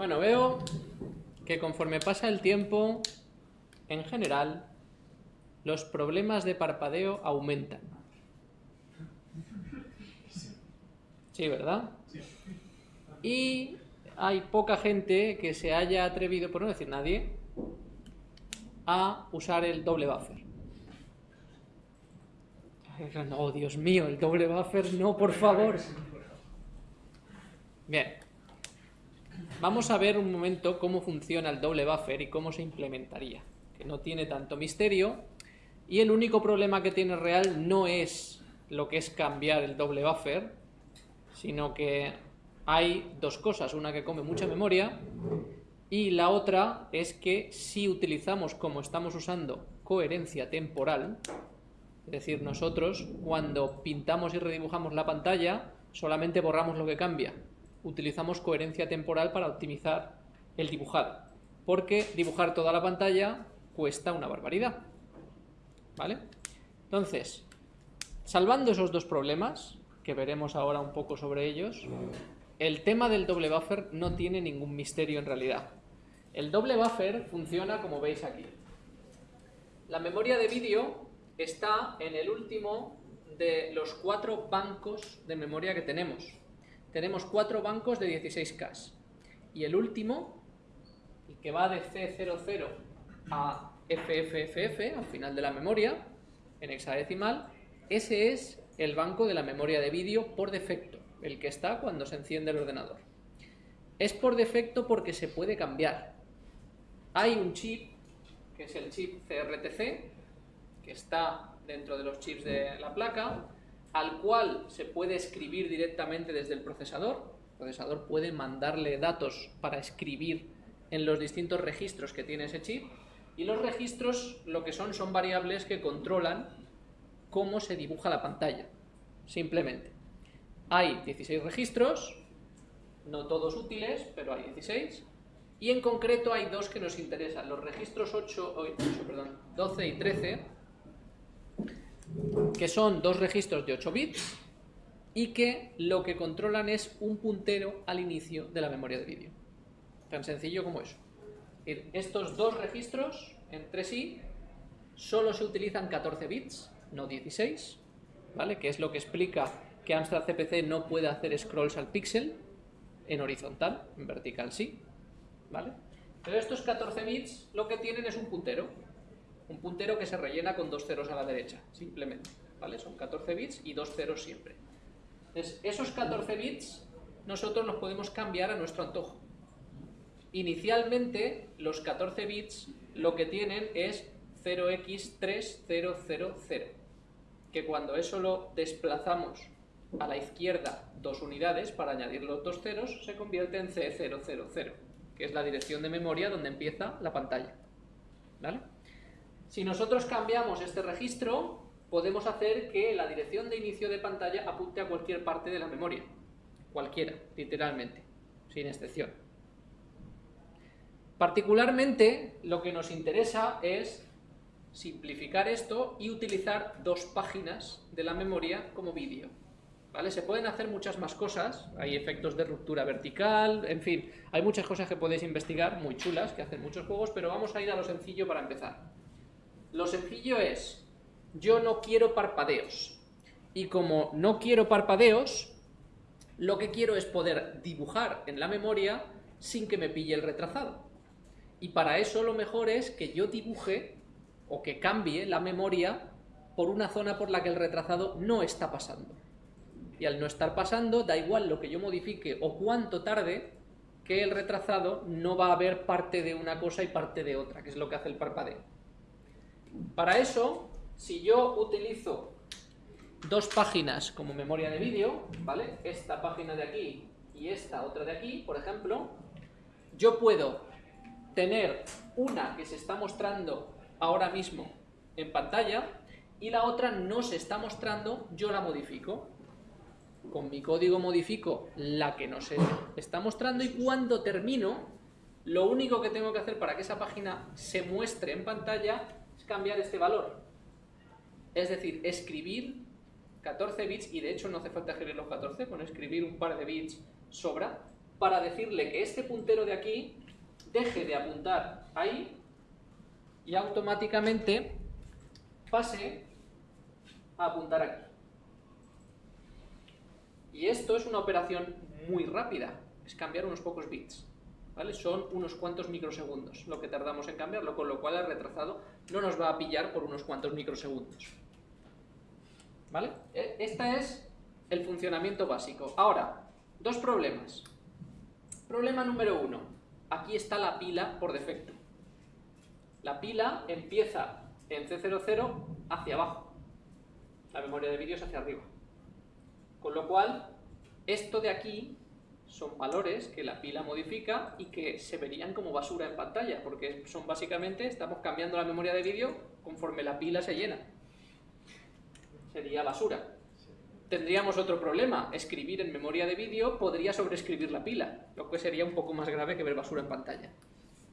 Bueno, veo que conforme pasa el tiempo, en general, los problemas de parpadeo aumentan. Sí, ¿verdad? Y hay poca gente que se haya atrevido, por no decir nadie, a usar el doble buffer. No, Dios mío, el doble buffer, no, por favor. Bien. Vamos a ver un momento cómo funciona el doble buffer y cómo se implementaría. Que no tiene tanto misterio. Y el único problema que tiene real no es lo que es cambiar el doble buffer, sino que hay dos cosas. Una que come mucha memoria y la otra es que si utilizamos, como estamos usando, coherencia temporal, es decir, nosotros cuando pintamos y redibujamos la pantalla, solamente borramos lo que cambia. Utilizamos coherencia temporal para optimizar el dibujado. Porque dibujar toda la pantalla cuesta una barbaridad. ¿Vale? Entonces, salvando esos dos problemas, que veremos ahora un poco sobre ellos, el tema del doble buffer no tiene ningún misterio en realidad. El doble buffer funciona como veis aquí. La memoria de vídeo está en el último de los cuatro bancos de memoria que tenemos. Tenemos cuatro bancos de 16K. Y el último, el que va de C00 a FFFF, al final de la memoria, en hexadecimal, ese es el banco de la memoria de vídeo por defecto, el que está cuando se enciende el ordenador. Es por defecto porque se puede cambiar. Hay un chip, que es el chip CRTC, que está dentro de los chips de la placa, al cual se puede escribir directamente desde el procesador. El procesador puede mandarle datos para escribir en los distintos registros que tiene ese chip, y los registros lo que son son variables que controlan cómo se dibuja la pantalla, simplemente. Hay 16 registros, no todos útiles, pero hay 16, y en concreto hay dos que nos interesan, los registros 8, 12 y 13, que son dos registros de 8 bits y que lo que controlan es un puntero al inicio de la memoria de vídeo. Tan sencillo como eso. Estos dos registros entre sí solo se utilizan 14 bits, no 16, ¿vale? que es lo que explica que Amstrad CPC no puede hacer scrolls al píxel en horizontal, en vertical sí. ¿vale? Pero estos 14 bits lo que tienen es un puntero, un puntero que se rellena con dos ceros a la derecha, simplemente, ¿vale? Son 14 bits y dos ceros siempre. Entonces, esos 14 bits nosotros los podemos cambiar a nuestro antojo. Inicialmente, los 14 bits lo que tienen es 0x3000, que cuando eso lo desplazamos a la izquierda dos unidades para añadir los dos ceros, se convierte en C000 que es la dirección de memoria donde empieza la pantalla. ¿Vale? Si nosotros cambiamos este registro, podemos hacer que la dirección de inicio de pantalla apunte a cualquier parte de la memoria. Cualquiera, literalmente, sin excepción. Particularmente, lo que nos interesa es simplificar esto y utilizar dos páginas de la memoria como vídeo. ¿Vale? Se pueden hacer muchas más cosas, hay efectos de ruptura vertical, en fin, hay muchas cosas que podéis investigar, muy chulas, que hacen muchos juegos, pero vamos a ir a lo sencillo para empezar. Lo sencillo es, yo no quiero parpadeos, y como no quiero parpadeos, lo que quiero es poder dibujar en la memoria sin que me pille el retrasado. Y para eso lo mejor es que yo dibuje o que cambie la memoria por una zona por la que el retrasado no está pasando y al no estar pasando, da igual lo que yo modifique o cuánto tarde, que el retrasado no va a ver parte de una cosa y parte de otra, que es lo que hace el parpadeo. Para eso, si yo utilizo dos páginas como memoria de vídeo, ¿vale? Esta página de aquí y esta otra de aquí, por ejemplo, yo puedo tener una que se está mostrando ahora mismo en pantalla y la otra no se está mostrando, yo la modifico con mi código modifico la que nos está mostrando y cuando termino, lo único que tengo que hacer para que esa página se muestre en pantalla cambiar este valor. Es decir, escribir 14 bits, y de hecho no hace falta escribir los 14, con escribir un par de bits sobra, para decirle que este puntero de aquí deje de apuntar ahí y automáticamente pase a apuntar aquí. Y esto es una operación muy rápida, es cambiar unos pocos bits. ¿Vale? Son unos cuantos microsegundos lo que tardamos en cambiarlo, con lo cual el retrasado no nos va a pillar por unos cuantos microsegundos. ¿Vale? Este es el funcionamiento básico. Ahora, dos problemas. Problema número uno. Aquí está la pila por defecto. La pila empieza en C00 hacia abajo. La memoria de vídeos hacia arriba. Con lo cual, esto de aquí son valores que la pila modifica y que se verían como basura en pantalla, porque son básicamente, estamos cambiando la memoria de vídeo conforme la pila se llena. Sería basura. Tendríamos otro problema, escribir en memoria de vídeo podría sobreescribir la pila, lo que sería un poco más grave que ver basura en pantalla.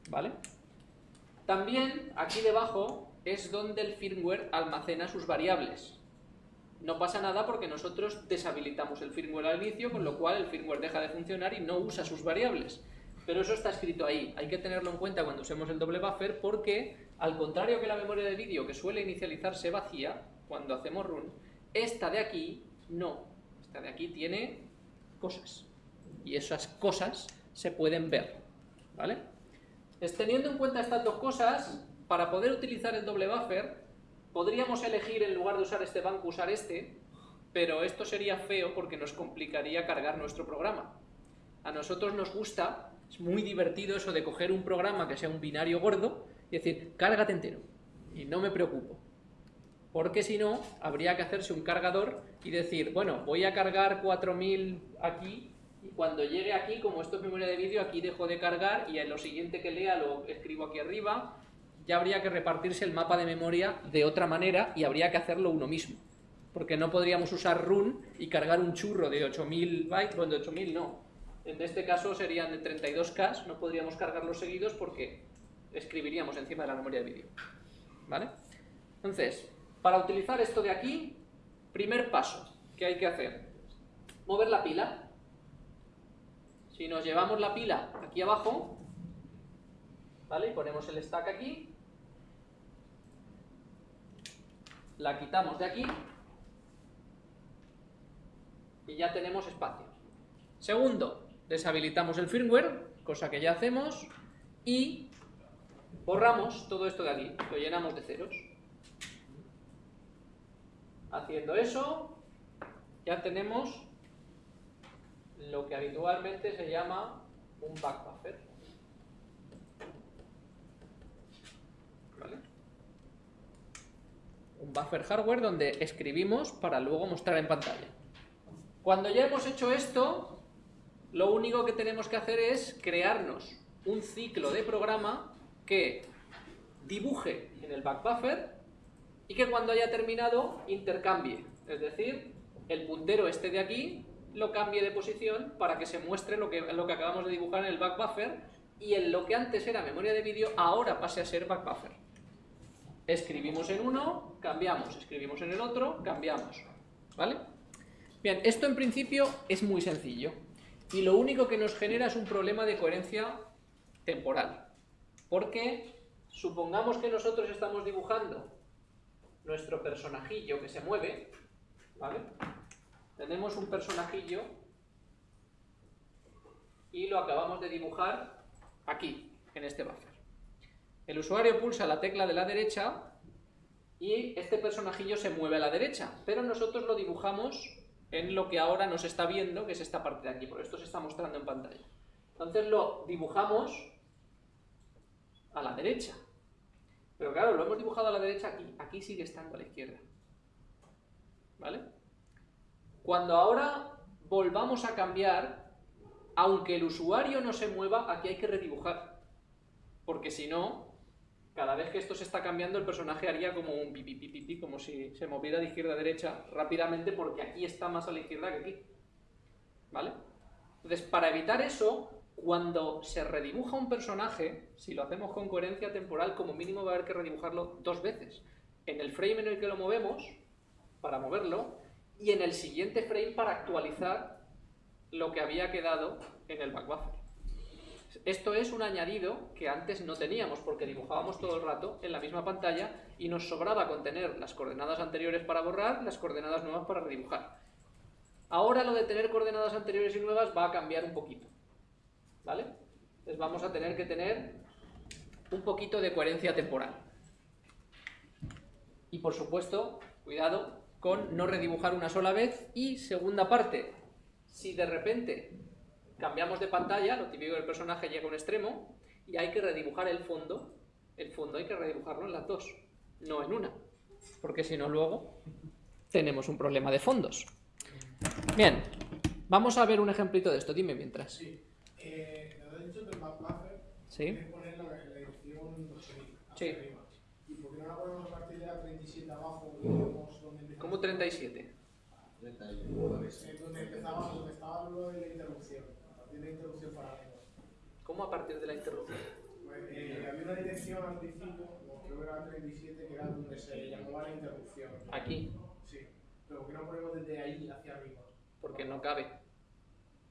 ¿Vale? También, aquí debajo, es donde el firmware almacena sus variables. No pasa nada porque nosotros deshabilitamos el firmware al inicio, con lo cual el firmware deja de funcionar y no usa sus variables. Pero eso está escrito ahí, hay que tenerlo en cuenta cuando usemos el doble buffer porque, al contrario que la memoria de vídeo que suele inicializarse vacía, cuando hacemos run, esta de aquí no. Esta de aquí tiene cosas. Y esas cosas se pueden ver. ¿Vale? teniendo en cuenta estas dos cosas, para poder utilizar el doble buffer, Podríamos elegir en lugar de usar este banco usar este, pero esto sería feo porque nos complicaría cargar nuestro programa. A nosotros nos gusta, es muy divertido eso de coger un programa que sea un binario gordo y decir, cárgate entero, y no me preocupo. Porque si no, habría que hacerse un cargador y decir, bueno, voy a cargar 4000 aquí, y cuando llegue aquí, como esto es memoria de vídeo, aquí dejo de cargar y en lo siguiente que lea lo escribo aquí arriba, ya habría que repartirse el mapa de memoria de otra manera y habría que hacerlo uno mismo. Porque no podríamos usar run y cargar un churro de 8000 bytes, bueno, de 8000 no. En este caso serían de 32K, no podríamos cargarlos seguidos porque escribiríamos encima de la memoria de vídeo. ¿Vale? Entonces, para utilizar esto de aquí, primer paso que hay que hacer, mover la pila. Si nos llevamos la pila aquí abajo, ¿vale? Y ponemos el stack aquí, la quitamos de aquí y ya tenemos espacio. Segundo, deshabilitamos el firmware, cosa que ya hacemos, y borramos todo esto de aquí, lo llenamos de ceros. Haciendo eso, ya tenemos lo que habitualmente se llama un backbuffer. Buffer hardware donde escribimos para luego mostrar en pantalla. Cuando ya hemos hecho esto, lo único que tenemos que hacer es crearnos un ciclo de programa que dibuje en el backbuffer y que cuando haya terminado intercambie. Es decir, el puntero este de aquí lo cambie de posición para que se muestre lo que, lo que acabamos de dibujar en el backbuffer y en lo que antes era memoria de vídeo ahora pase a ser backbuffer. Escribimos en uno, cambiamos, escribimos en el otro, cambiamos. ¿Vale? Bien, esto en principio es muy sencillo. Y lo único que nos genera es un problema de coherencia temporal. Porque supongamos que nosotros estamos dibujando nuestro personajillo que se mueve, ¿vale? Tenemos un personajillo y lo acabamos de dibujar aquí, en este buffer. El usuario pulsa la tecla de la derecha y este personajillo se mueve a la derecha, pero nosotros lo dibujamos en lo que ahora nos está viendo, que es esta parte de aquí, por esto se está mostrando en pantalla. Entonces lo dibujamos a la derecha. Pero claro, lo hemos dibujado a la derecha aquí, aquí sigue estando a la izquierda. ¿Vale? Cuando ahora volvamos a cambiar, aunque el usuario no se mueva, aquí hay que redibujar. Porque si no, cada vez que esto se está cambiando, el personaje haría como un pipi, pipi, pipi, como si se moviera de izquierda a derecha rápidamente, porque aquí está más a la izquierda que aquí. ¿Vale? Entonces, para evitar eso, cuando se redibuja un personaje, si lo hacemos con coherencia temporal, como mínimo va a haber que redibujarlo dos veces. En el frame en el que lo movemos, para moverlo, y en el siguiente frame para actualizar lo que había quedado en el back buffer. Esto es un añadido que antes no teníamos porque dibujábamos todo el rato en la misma pantalla y nos sobraba contener las coordenadas anteriores para borrar, las coordenadas nuevas para redibujar. Ahora lo de tener coordenadas anteriores y nuevas va a cambiar un poquito. ¿Vale? Entonces vamos a tener que tener un poquito de coherencia temporal. Y por supuesto, cuidado con no redibujar una sola vez. Y segunda parte, si de repente cambiamos de pantalla, lo típico del personaje llega a un extremo y hay que redibujar el fondo, el fondo hay que redibujarlo en las dos, no en una, porque si no luego tenemos un problema de fondos. Bien, vamos a ver un ejemplito de esto, dime mientras. Sí, eh, nos has dicho que el buffer Sí. poner la, la dirección hacia Sí. arriba. ¿Y por qué no la ponemos a partir de la 37 abajo empezamos? ¿Cómo 37? Eh, donde empezaba, donde estaba lo de la interrupción, de para. ¿Cómo a partir de la interrupción? Pues, eh, había una dirección al principio, creo que era la 37, que era donde se llamaba la interrupción. Aquí, Sí, pero ¿por qué no ponemos desde ahí hacia arriba? porque no cabe.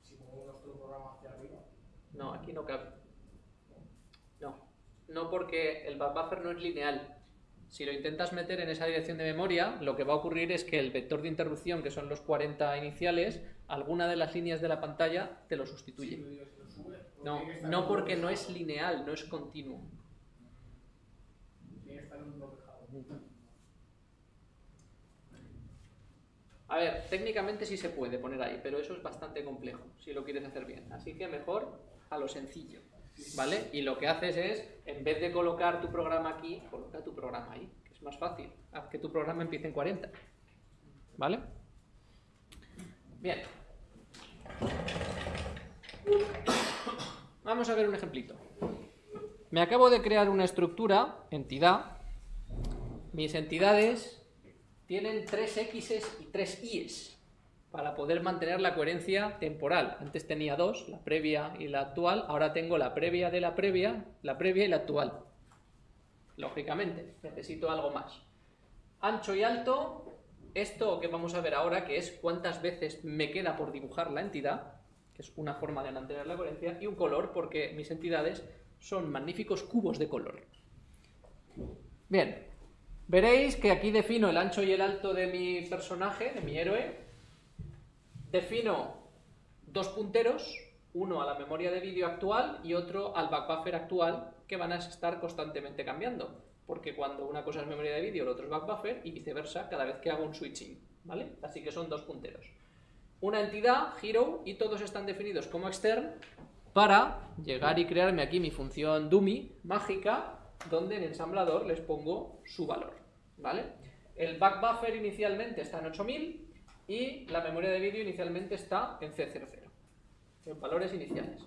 Si ponemos nuestro programa hacia arriba. No, aquí no cabe. No, no porque el buffer no es lineal. Si lo intentas meter en esa dirección de memoria, lo que va a ocurrir es que el vector de interrupción, que son los 40 iniciales, alguna de las líneas de la pantalla te lo sustituye. No, no porque no es lineal, no es continuo. A ver, técnicamente sí se puede poner ahí, pero eso es bastante complejo, si lo quieres hacer bien. Así que mejor a lo sencillo, ¿vale? Y lo que haces es, en vez de colocar tu programa aquí, coloca tu programa ahí, que es más fácil. Haz que tu programa empiece en 40, ¿vale? Bien. Vamos a ver un ejemplito. Me acabo de crear una estructura, entidad. Mis entidades tienen tres X's y tres Y's para poder mantener la coherencia temporal. Antes tenía dos, la previa y la actual, ahora tengo la previa de la previa, la previa y la actual. Lógicamente, necesito algo más. Ancho y alto, esto que vamos a ver ahora, que es cuántas veces me queda por dibujar la entidad, que es una forma de mantener la coherencia, y un color, porque mis entidades son magníficos cubos de color. Bien, veréis que aquí defino el ancho y el alto de mi personaje, de mi héroe. Defino dos punteros, uno a la memoria de vídeo actual y otro al backbuffer actual, que van a estar constantemente cambiando. Porque cuando una cosa es memoria de vídeo, el otro es backbuffer y viceversa cada vez que hago un switching. ¿Vale? Así que son dos punteros. Una entidad, hero, y todos están definidos como extern para llegar y crearme aquí mi función dummy mágica, donde en ensamblador les pongo su valor. ¿Vale? El backbuffer inicialmente está en 8000 y la memoria de vídeo inicialmente está en C00, en valores iniciales.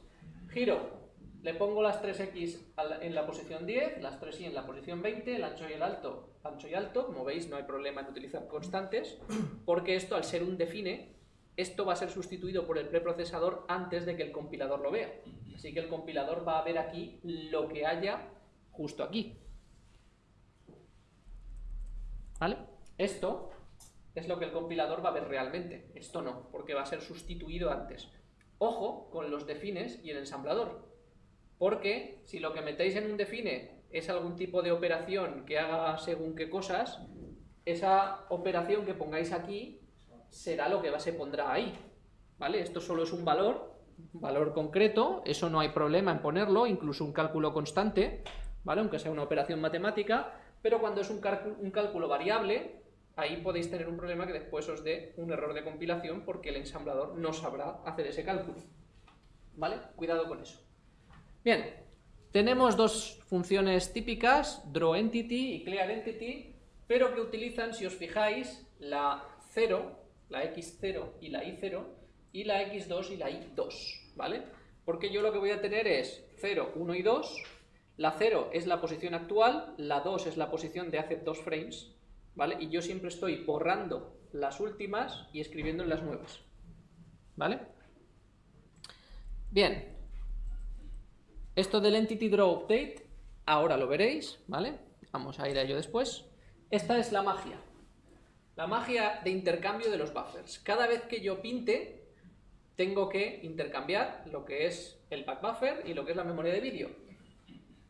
Giro, le pongo las 3x a la- en la posición 10, las 3y en la posición 20, el ancho y el alto, ancho y alto, como veis no hay problema en utilizar constantes, porque esto al ser un define, esto va a ser sustituido por el preprocesador antes de que el compilador lo vea. Así que el compilador va a ver aquí lo que haya justo aquí. ¿Vale? Esto es lo que el compilador va a ver realmente. Esto no, porque va a ser sustituido antes. Ojo con los defines y el ensamblador. Porque si lo que metéis en un define es algún tipo de operación que haga según qué cosas, esa operación que pongáis aquí será lo que se pondrá ahí. ¿Vale? Esto solo es un valor, valor concreto, eso no hay problema en ponerlo, incluso un cálculo constante, ¿vale? Aunque sea una operación matemática, pero cuando es un, cálculo- un cálculo variable, ahí podéis tener un problema que después os dé un error de compilación porque el ensamblador no sabrá hacer ese cálculo. ¿Vale? Cuidado con eso. Bien, tenemos dos funciones típicas, drawEntity y clearEntity, pero que utilizan, si os fijáis, la 0, la x0 y la y0, y la x2 y la y2, ¿vale? Porque yo lo que voy a tener es 0, 1 y 2, la 0 es la posición actual, la 2 es la posición de hace dos frames, ¿vale? Y yo siempre estoy borrando las últimas y escribiendo en las nuevas, ¿vale? Bien, esto del Entity Draw Update, ahora lo veréis, ¿vale? Vamos a ir a ello después. Esta es la magia. La magia de intercambio de los buffers. Cada vez que yo pinte, tengo que intercambiar lo que es el back buffer y lo que es la memoria de vídeo.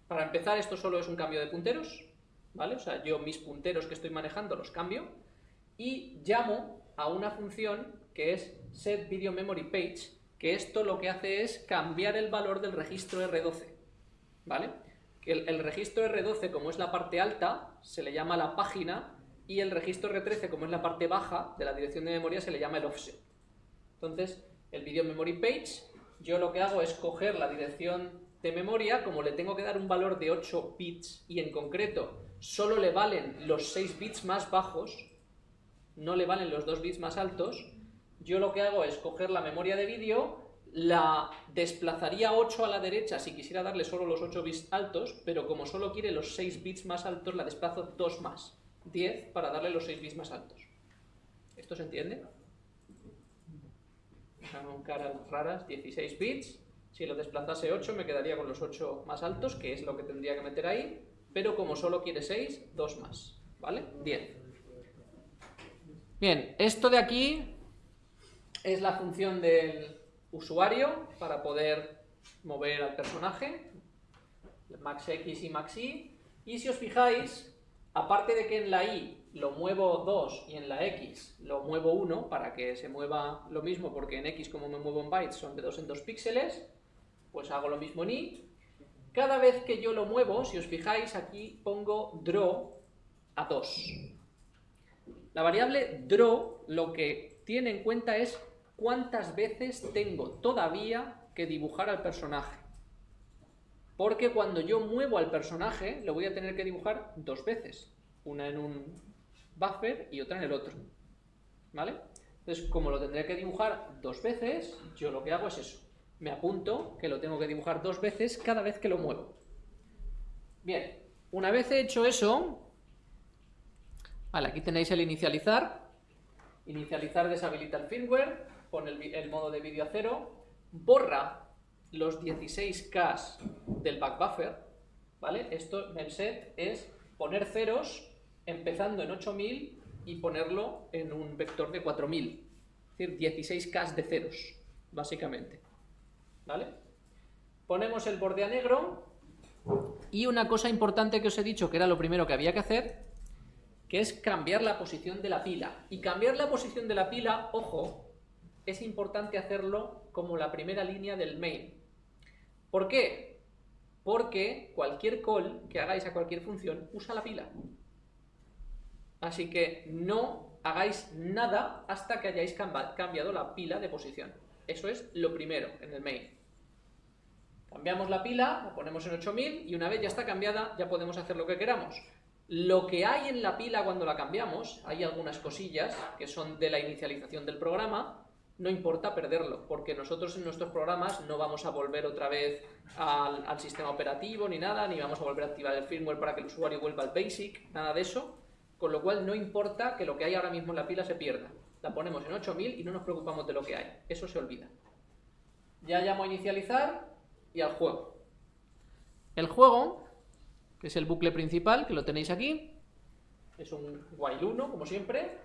Para empezar, esto solo es un cambio de punteros, ¿vale? O sea, yo mis punteros que estoy manejando los cambio y llamo a una función que es setVideoMemoryPage, que esto lo que hace es cambiar el valor del registro R12, ¿vale? El, el registro R12, como es la parte alta, se le llama la página y el registro R13, como es la parte baja de la dirección de memoria, se le llama el offset. Entonces, el video memory page, yo lo que hago es coger la dirección de memoria, como le tengo que dar un valor de 8 bits y en concreto solo le valen los 6 bits más bajos, no le valen los 2 bits más altos, yo lo que hago es coger la memoria de vídeo, la desplazaría 8 a la derecha si quisiera darle solo los 8 bits altos, pero como solo quiere los 6 bits más altos, la desplazo 2 más, 10 para darle los 6 bits más altos. ¿Esto se entiende? Con caras raras, 16 bits. Si lo desplazase 8 me quedaría con los 8 más altos, que es lo que tendría que meter ahí, pero como solo quiere 6, 2 más, ¿vale? 10. Bien, esto de aquí es la función del usuario para poder mover al personaje, max x y max y, y si os fijáis, aparte de que en la y lo muevo 2 y en la X lo muevo 1 para que se mueva lo mismo, porque en X como me muevo en bytes son de 2 en 2 píxeles, pues hago lo mismo en Y. Cada vez que yo lo muevo, si os fijáis, aquí pongo draw a 2. La variable draw lo que tiene en cuenta es cuántas veces tengo todavía que dibujar al personaje. Porque cuando yo muevo al personaje, lo voy a tener que dibujar dos veces. Una en un buffer y otra en el otro. ¿Vale? Entonces, como lo tendré que dibujar dos veces, yo lo que hago es eso. Me apunto que lo tengo que dibujar dos veces cada vez que lo muevo. Bien, una vez he hecho eso, aquí tenéis el inicializar. Inicializar deshabilita el firmware, pone el, el modo de vídeo a cero, borra los 16K del back buffer, ¿vale? Esto, el set, es poner ceros empezando en 8000 y ponerlo en un vector de 4000. Es decir, 16K de ceros, básicamente. ¿Vale? Ponemos el borde a negro y una cosa importante que os he dicho que era lo primero que había que hacer, que es cambiar la posición de la pila. Y cambiar la posición de la pila, ojo, es importante hacerlo como la primera línea del main. ¿Por qué? Porque cualquier call que hagáis a cualquier función usa la pila. Así que no hagáis nada hasta que hayáis cambiado la pila de posición. Eso es lo primero en el main. Cambiamos la pila, la ponemos en 8000 y una vez ya está cambiada ya podemos hacer lo que queramos. Lo que hay en la pila cuando la cambiamos, hay algunas cosillas que son de la inicialización del programa, no importa perderlo, porque nosotros en nuestros programas no vamos a volver otra vez al, sistema operativo ni nada, ni vamos a volver a activar el firmware para que el usuario vuelva al BASIC, nada de eso con lo cual no importa que lo que hay ahora mismo en la pila se pierda. La ponemos en 8000 y no nos preocupamos de lo que hay. Eso se olvida. Ya llamo a inicializar y al juego. El juego, que es el bucle principal, que lo tenéis aquí, es un while 1, como siempre,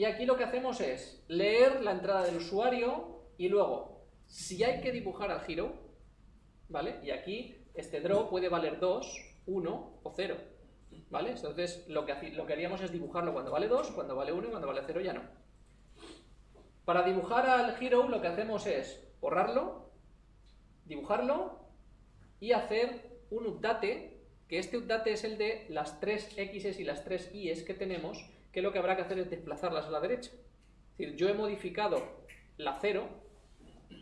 y aquí lo que hacemos es leer la entrada del usuario y luego, si hay que dibujar al giro, ¿vale? Y aquí este draw puede valer 2, 1 o 0. ¿Vale? Entonces lo que, lo que haríamos es dibujarlo cuando vale 2, cuando vale 1 y cuando vale 0 ya no. Para dibujar al hero lo que hacemos es borrarlo, dibujarlo y hacer un update, que este update es el de las 3 X y las 3 Y que tenemos, que lo que habrá que hacer es desplazarlas a la derecha. Es decir, yo he modificado la 0,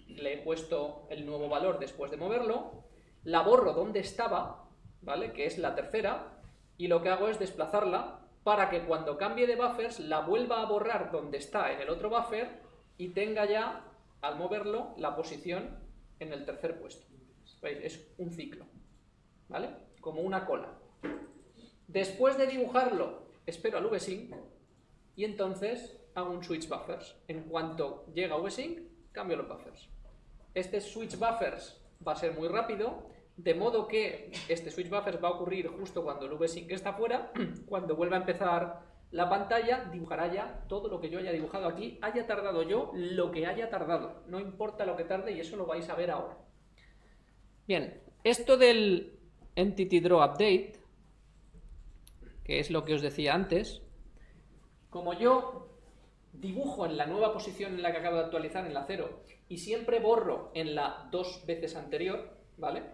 le he puesto el nuevo valor después de moverlo, la borro donde estaba, ¿vale? Que es la tercera, y lo que hago es desplazarla para que cuando cambie de buffers la vuelva a borrar donde está en el otro buffer y tenga ya, al moverlo, la posición en el tercer puesto. Es un ciclo, ¿vale? Como una cola. Después de dibujarlo, espero al vsync y entonces hago un switch buffers. En cuanto llega vsync, cambio los buffers. Este switch buffers va a ser muy rápido de modo que este switch buffer va a ocurrir justo cuando el vsync está fuera, cuando vuelva a empezar la pantalla dibujará ya todo lo que yo haya dibujado aquí, haya tardado yo lo que haya tardado. No importa lo que tarde y eso lo vais a ver ahora. Bien, esto del Entity Draw Update, que es lo que os decía antes, como yo dibujo en la nueva posición en la que acabo de actualizar, en la 0, y siempre borro en la dos veces anterior, ¿vale?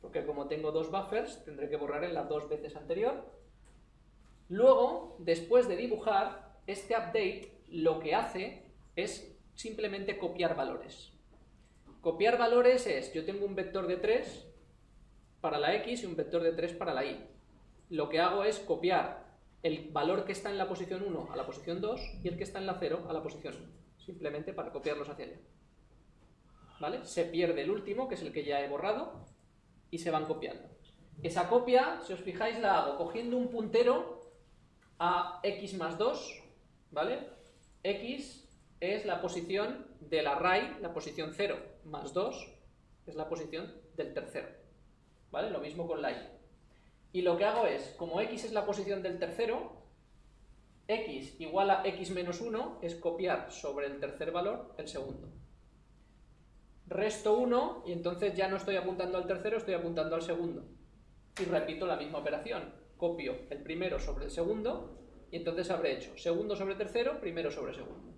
Porque como tengo dos buffers, tendré que borrar en la dos veces anterior. Luego, después de dibujar, este update lo que hace es simplemente copiar valores. Copiar valores es, yo tengo un vector de 3 para la x y un vector de 3 para la y. Lo que hago es copiar el valor que está en la posición 1 a la posición 2 y el que está en la 0 a la posición 1, simplemente para copiarlos hacia allá. ¿Vale? Se pierde el último, que es el que ya he borrado, y se van copiando. Esa copia, si os fijáis, la hago cogiendo un puntero a x más 2, ¿vale? x es la posición del array, la posición 0, más 2 es la posición del tercero, ¿vale? Lo mismo con la y. Y lo que hago es, como x es la posición del tercero, x igual a x menos 1 es copiar sobre el tercer valor el segundo resto 1 y entonces ya no estoy apuntando al tercero, estoy apuntando al segundo. Y repito la misma operación. Copio el primero sobre el segundo y entonces habré hecho segundo sobre tercero, primero sobre segundo.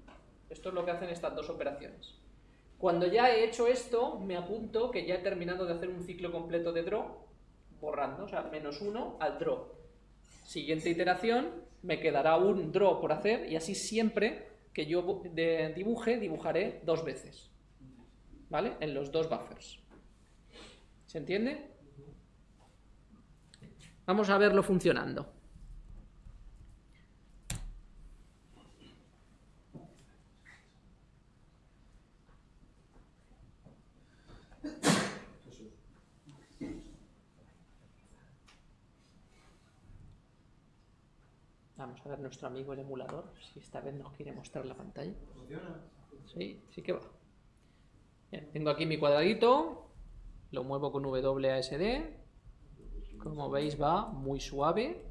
Esto es lo que hacen estas dos operaciones. Cuando ya he hecho esto, me apunto que ya he terminado de hacer un ciclo completo de draw, borrando, o sea, menos 1 al draw. Siguiente iteración, me quedará un draw por hacer y así siempre que yo dibuje, dibujaré dos veces. ¿vale? En los dos buffers. ¿Se entiende? Vamos a verlo funcionando. Vamos a ver nuestro amigo el emulador, si esta vez nos quiere mostrar la pantalla. ¿Funciona? Sí, sí que va tengo aquí mi cuadradito, lo muevo con WASD, como veis va muy suave,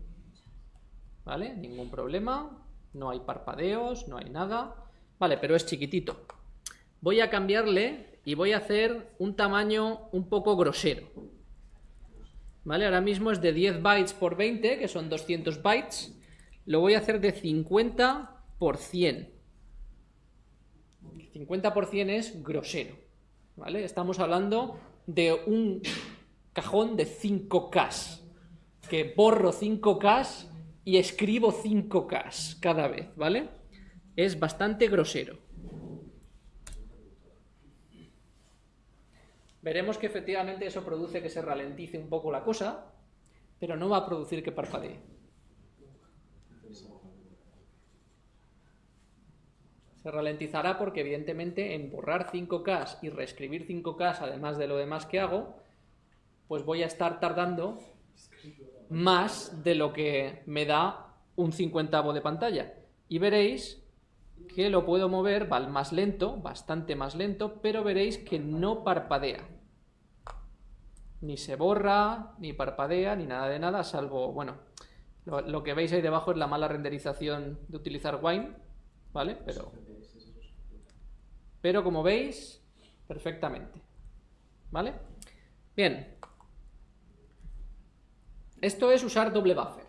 ¿vale? Ningún problema, no hay parpadeos, no hay nada, vale, pero es chiquitito. Voy a cambiarle y voy a hacer un tamaño un poco grosero, ¿vale? Ahora mismo es de 10 bytes por 20, que son 200 bytes, lo voy a hacer de 50 por 100. 50 por 100 es grosero. Estamos hablando de un cajón de 5K, que borro 5K y escribo 5K cada vez, ¿vale? Es bastante grosero. Veremos que efectivamente eso produce que se ralentice un poco la cosa, pero no va a producir que parpadee. Se ralentizará porque evidentemente en borrar 5K y reescribir 5K, además de lo demás que hago, pues voy a estar tardando más de lo que me da un cincuentavo de pantalla. Y veréis que lo puedo mover va más lento, bastante más lento, pero veréis que no parpadea. Ni se borra, ni parpadea, ni nada de nada, salvo, bueno, lo, lo que veis ahí debajo es la mala renderización de utilizar Wine, ¿vale? Pero pero como veis, perfectamente. ¿Vale? Bien. Esto es usar doble buffer.